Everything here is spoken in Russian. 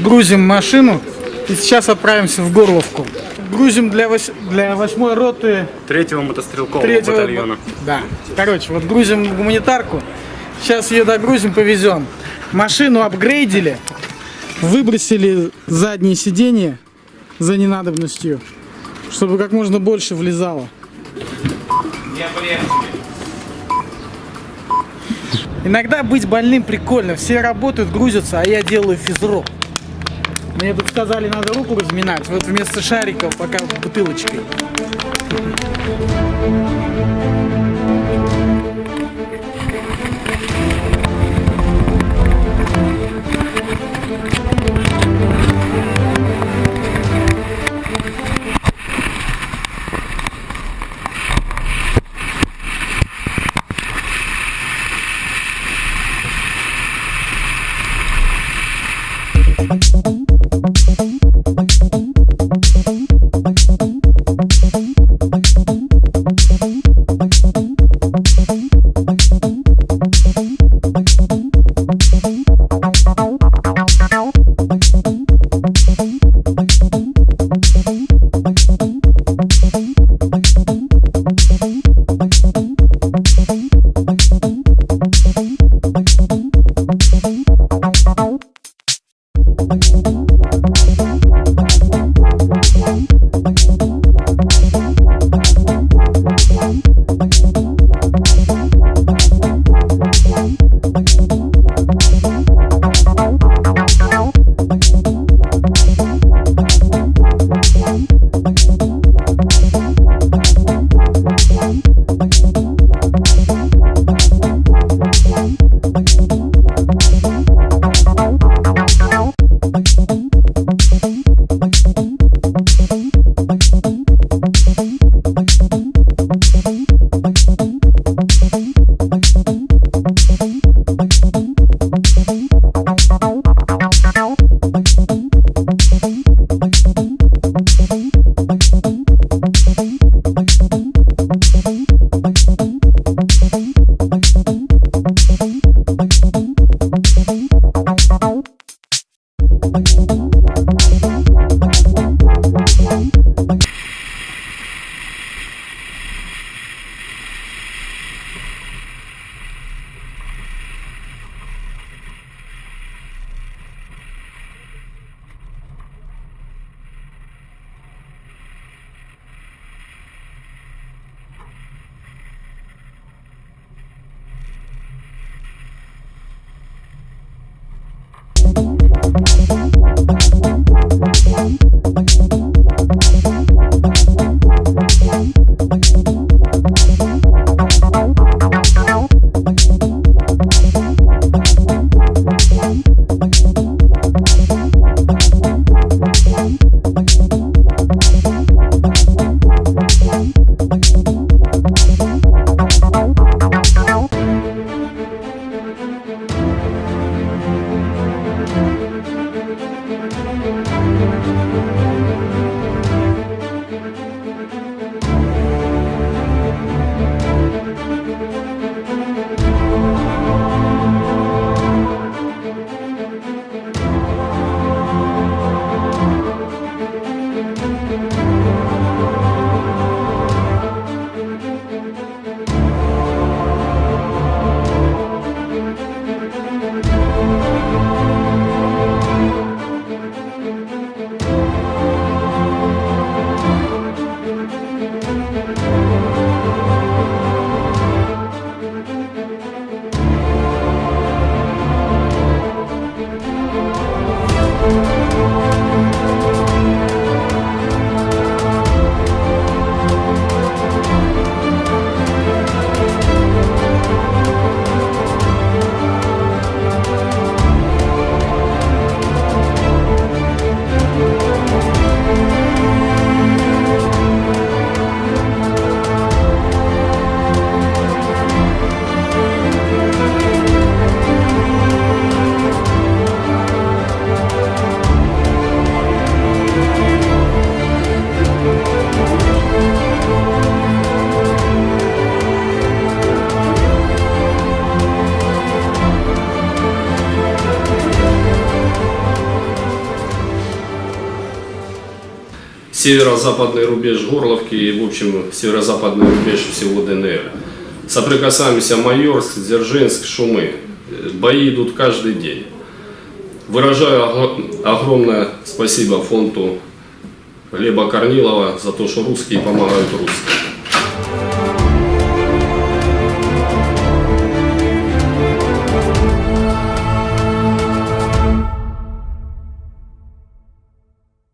грузим машину и сейчас отправимся в Горловку. Грузим для, вось... для восьмой роты Третьего мотострелкового третьего... батальона. Да. Короче, вот грузим гуманитарку. Сейчас ее догрузим, повезем. Машину апгрейдили, выбросили задние сиденья за ненадобностью, чтобы как можно больше влезало. Иногда быть больным прикольно. Все работают, грузятся, а я делаю физру. Мне тут сказали, надо руку разминать. Вот вместо шариков пока бутылочкой. Okay. Северо-западный рубеж Горловки и, в общем, северо-западный рубеж всего ДНР. Соприкасаемся Майорск, Дзержинск, Шумы. Бои идут каждый день. Выражаю огромное спасибо фонду Глеба Корнилова за то, что русские помогают русским.